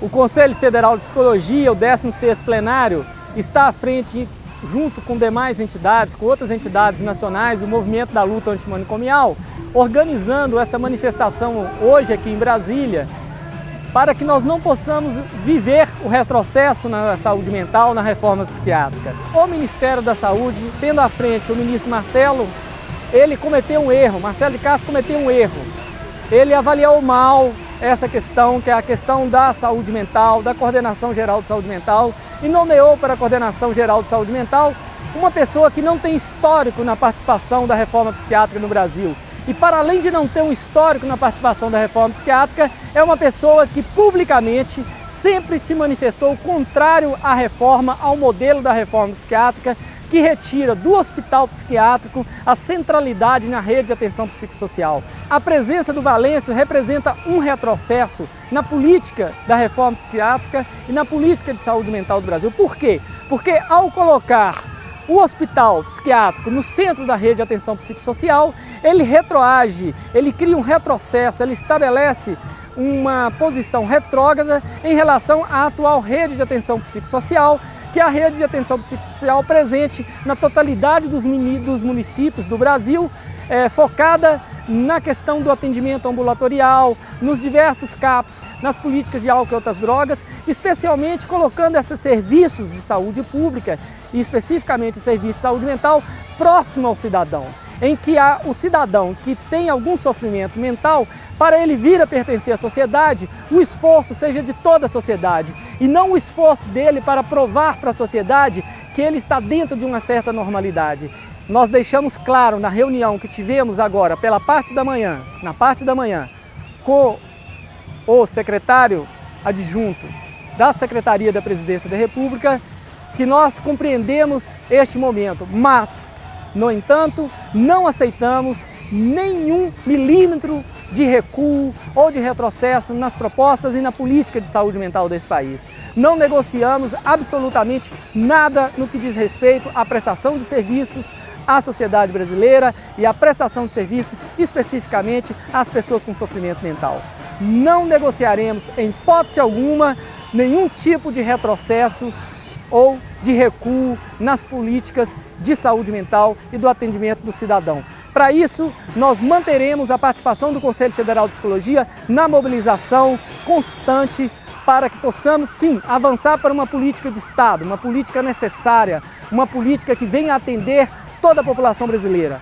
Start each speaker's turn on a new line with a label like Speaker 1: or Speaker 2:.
Speaker 1: O Conselho Federal de Psicologia, o 16º plenário, está à frente, junto com demais entidades, com outras entidades nacionais do movimento da luta antimanicomial, organizando essa manifestação hoje aqui em Brasília, para que nós não possamos viver o retrocesso na saúde mental, na reforma psiquiátrica. O Ministério da Saúde, tendo à frente o ministro Marcelo, ele cometeu um erro, Marcelo de Castro cometeu um erro. Ele avaliou mal essa questão, que é a questão da saúde mental, da Coordenação Geral de Saúde Mental, e nomeou para a Coordenação Geral de Saúde Mental uma pessoa que não tem histórico na participação da reforma psiquiátrica no Brasil. E para além de não ter um histórico na participação da reforma psiquiátrica, é uma pessoa que publicamente sempre se manifestou contrário à reforma, ao modelo da reforma psiquiátrica, que retira do hospital psiquiátrico a centralidade na rede de atenção psicossocial. A presença do Valêncio representa um retrocesso na política da reforma psiquiátrica e na política de saúde mental do Brasil. Por quê? Porque ao colocar o hospital psiquiátrico no centro da rede de atenção psicossocial, ele retroage, ele cria um retrocesso, ele estabelece uma posição retrógrada em relação à atual rede de atenção psicossocial, que é a rede de atenção psicossocial presente na totalidade dos, dos municípios do Brasil, é, focada na questão do atendimento ambulatorial, nos diversos CAPs, nas políticas de álcool e outras drogas, especialmente colocando esses serviços de saúde pública e especificamente o serviço de saúde mental próximo ao cidadão, em que há o cidadão que tem algum sofrimento mental, para ele vir a pertencer à sociedade, o esforço seja de toda a sociedade e não o esforço dele para provar para a sociedade que ele está dentro de uma certa normalidade. Nós deixamos claro na reunião que tivemos agora, pela parte da manhã, na parte da manhã, com o secretário adjunto da Secretaria da Presidência da República, que nós compreendemos este momento, mas, no entanto, não aceitamos nenhum milímetro de recuo ou de retrocesso nas propostas e na política de saúde mental desse país. Não negociamos absolutamente nada no que diz respeito à prestação de serviços à sociedade brasileira e à prestação de serviço especificamente às pessoas com sofrimento mental. Não negociaremos, em hipótese alguma, nenhum tipo de retrocesso ou de recuo nas políticas de saúde mental e do atendimento do cidadão. Para isso, nós manteremos a participação do Conselho Federal de Psicologia na mobilização constante para que possamos, sim, avançar para uma política de Estado, uma política necessária, uma política que venha atender toda a população brasileira.